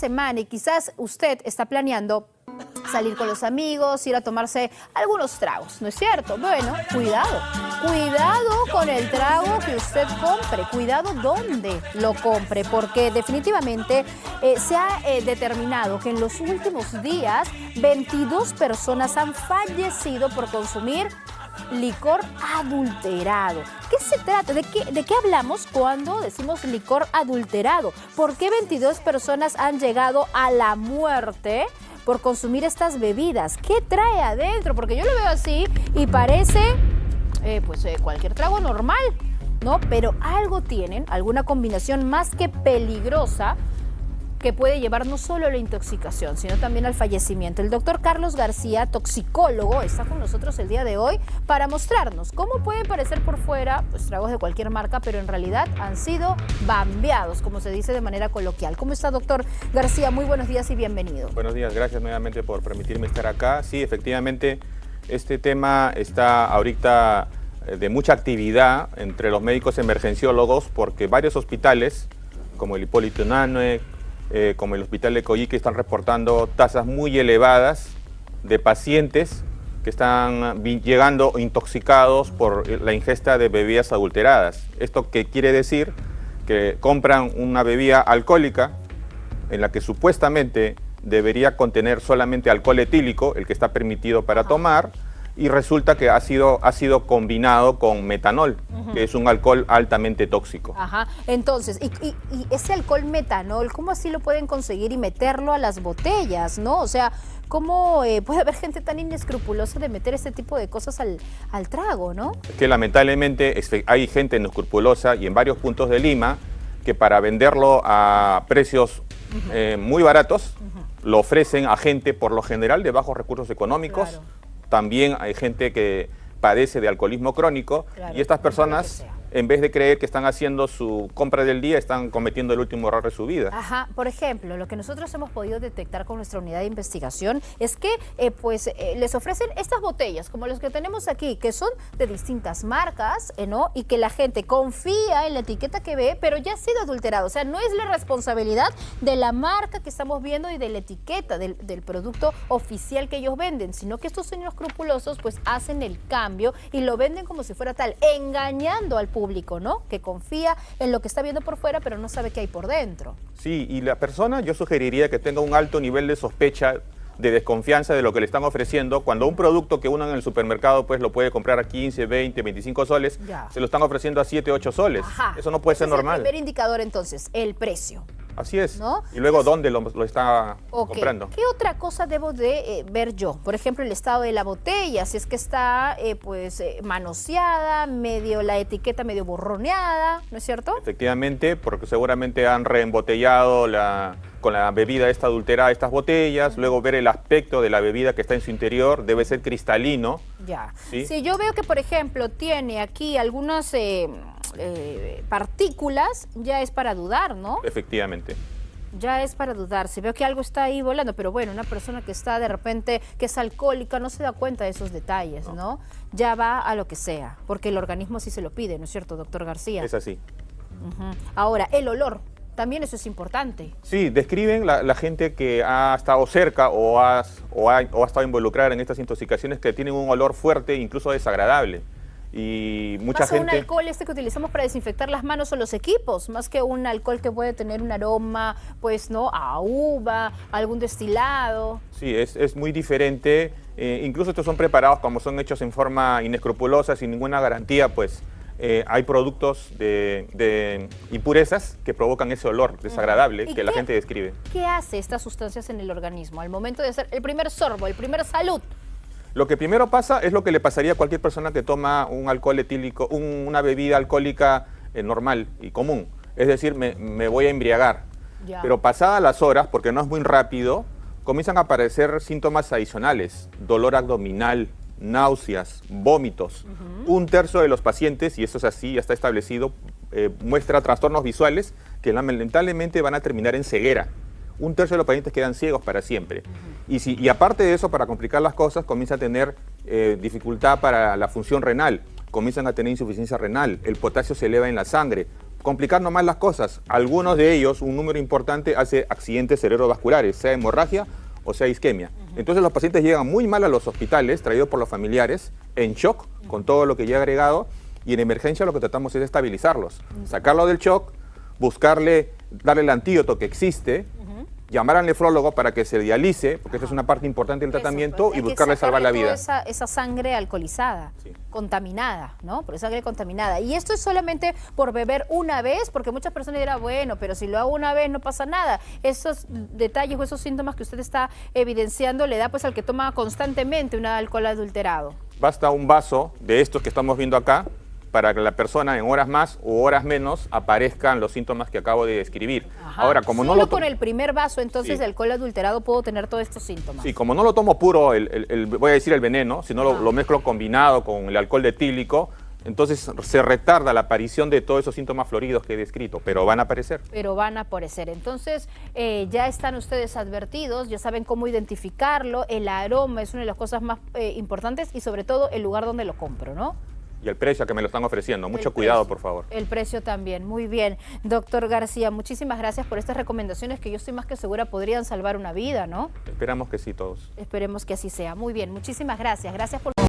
semana y quizás usted está planeando salir con los amigos, ir a tomarse algunos tragos, ¿no es cierto? Bueno, cuidado, cuidado con el trago que usted compre, cuidado dónde lo compre, porque definitivamente eh, se ha eh, determinado que en los últimos días 22 personas han fallecido por consumir licor adulterado. ¿Qué se trata? ¿De qué, ¿De qué hablamos cuando decimos licor adulterado? ¿Por qué 22 personas han llegado a la muerte? por consumir estas bebidas. ¿Qué trae adentro? Porque yo lo veo así y parece eh, pues eh, cualquier trago normal, ¿no? Pero algo tienen, alguna combinación más que peligrosa que puede llevar no solo a la intoxicación, sino también al fallecimiento. El doctor Carlos García, toxicólogo, está con nosotros el día de hoy para mostrarnos cómo pueden parecer por fuera pues, tragos de cualquier marca, pero en realidad han sido bambeados, como se dice de manera coloquial. ¿Cómo está, doctor García? Muy buenos días y bienvenido. Buenos días, gracias nuevamente por permitirme estar acá. Sí, efectivamente, este tema está ahorita eh, de mucha actividad entre los médicos emergenciólogos porque varios hospitales, como el Hipólito Unanue, eh, como el Hospital de Coyique, están reportando tasas muy elevadas de pacientes que están llegando intoxicados por la ingesta de bebidas adulteradas. ¿Esto qué quiere decir? Que compran una bebida alcohólica en la que supuestamente debería contener solamente alcohol etílico, el que está permitido para tomar, y resulta que ha sido, ha sido combinado con metanol, que es un alcohol altamente tóxico. Ajá, entonces, y, ese alcohol metanol, ¿cómo así lo pueden conseguir y meterlo a las botellas, no? O sea, ¿cómo eh, puede haber gente tan inescrupulosa de meter este tipo de cosas al, trago, no? Es que lamentablemente hay gente inescrupulosa y en varios puntos de Lima que para venderlo a precios eh, muy baratos, lo ofrecen a gente por lo general de bajos recursos económicos, también hay gente que padece de alcoholismo crónico y estas personas en vez de creer que están haciendo su compra del día, están cometiendo el último error de su vida. Ajá, por ejemplo, lo que nosotros hemos podido detectar con nuestra unidad de investigación es que eh, pues eh, les ofrecen estas botellas, como las que tenemos aquí, que son de distintas marcas, eh, ¿no? Y que la gente confía en la etiqueta que ve, pero ya ha sido adulterado. O sea, no es la responsabilidad de la marca que estamos viendo y de la etiqueta del, del producto oficial que ellos venden, sino que estos señores escrupulosos pues hacen el cambio y lo venden como si fuera tal, engañando al público público, ¿no? Que confía en lo que está viendo por fuera, pero no sabe qué hay por dentro. Sí, y la persona yo sugeriría que tenga un alto nivel de sospecha de desconfianza de lo que le están ofreciendo, cuando un producto que uno en el supermercado pues lo puede comprar a 15, 20, 25 soles, se lo están ofreciendo a 7, 8 soles. Eso no puede ser normal. el primer indicador entonces, el precio. Así es. Y luego, ¿dónde lo, está comprando? ¿Qué otra cosa debo de eh, ver yo? Por ejemplo, el estado de la botella, si es que está eh, pues eh, manoseada, medio la etiqueta medio borroneada, ¿no es cierto? Efectivamente, porque seguramente han reembotellado la, con la bebida esta adulterada estas botellas, luego ver el aspecto de la bebida que está en su interior, debe ser cristalino. Ya. Si yo veo que, por ejemplo, tiene aquí algunas eh, partículas, ya es para dudar, ¿no? Efectivamente. Ya es para dudar. Si veo que algo está ahí volando, pero bueno, una persona que está de repente, que es alcohólica, no se da cuenta de esos detalles, ¿no? Ya va a lo que sea, porque el organismo sí se lo pide, ¿no es cierto, doctor García? Es así. Ahora, el olor. También eso es importante. Sí, describen la, gente que ha estado cerca o o, ha, o ha estado involucrada en estas intoxicaciones que tienen un olor fuerte, incluso desagradable y mucha más gente... un alcohol este que utilizamos para desinfectar las manos o los equipos, más que un alcohol que puede tener un aroma, pues, ¿no? A uva, algún destilado. Sí, es, es muy diferente. Eh, incluso estos son preparados como son hechos en forma inescrupulosa, sin ninguna garantía, pues eh, hay productos de, impurezas que provocan ese olor desagradable que la gente describe. ¿Qué hace estas sustancias en el organismo al momento de hacer el primer sorbo, el primer salud? Lo que primero pasa es lo que le pasaría a cualquier persona que toma un alcohol etílico, una bebida alcohólica eh, normal y común. Es decir, me, voy a embriagar. Pero pasadas las horas, porque no es muy rápido, comienzan a aparecer síntomas adicionales. Dolor abdominal, náuseas, vómitos. Un tercio de los pacientes, y eso es así, ya está establecido, eh, muestra trastornos visuales que lamentablemente van a terminar en ceguera un tercio de los pacientes quedan ciegos para siempre. Y, si, y aparte de eso, para complicar las cosas, comienza a tener eh, dificultad para la función renal, comienzan a tener insuficiencia renal, el potasio se eleva en la sangre, complicarnos más las cosas. Algunos de ellos, un número importante, hace accidentes cerebrovasculares, sea hemorragia o sea isquemia. Entonces los pacientes llegan muy mal a los hospitales, traídos por los familiares, en shock, con todo lo que ya he agregado, y en emergencia lo que tratamos es estabilizarlos, sacarlo del shock, buscarle, darle el antídoto que existe, llamar al nefrólogo para que se dialice, porque esa es una parte importante del Eso, tratamiento, pues, y buscarle salvar la vida. Esa, esa sangre alcoholizada, Sí. contaminada, ¿no? Por sangre contaminada. Y esto es solamente por beber una vez, porque muchas personas dirán, bueno, pero si lo hago una vez no pasa nada. Esos detalles o esos síntomas que usted está evidenciando le da pues al que toma constantemente un alcohol adulterado. Basta un vaso de estos que estamos viendo acá para que la persona en horas más u horas menos aparezcan los síntomas que acabo de describir. Ajá. Ahora, como no Solo lo to- con el primer vaso entonces Sí. de alcohol adulterado puedo tener todos estos síntomas. Sí, como no lo tomo puro, el, el- el- voy a decir el veneno, sino lo, Ah. lo mezclo combinado con el alcohol etílico, entonces se retarda la aparición de todos esos síntomas floridos que he descrito, pero van a aparecer. pero van a aparecer. Entonces, eh, ya están ustedes advertidos, ya saben cómo identificarlo, el aroma es una de las cosas más eh, importantes y sobre todo el lugar donde lo compro, ¿no? Y el precio que me lo están ofreciendo. Mucho El cuidado, precio. por favor. El precio también, muy bien. Doctor García, muchísimas gracias por estas recomendaciones que yo estoy más que segura podrían salvar una vida, ¿no? Esperamos que sí todos. Esperemos que así sea. Muy bien, muchísimas gracias. Gracias por...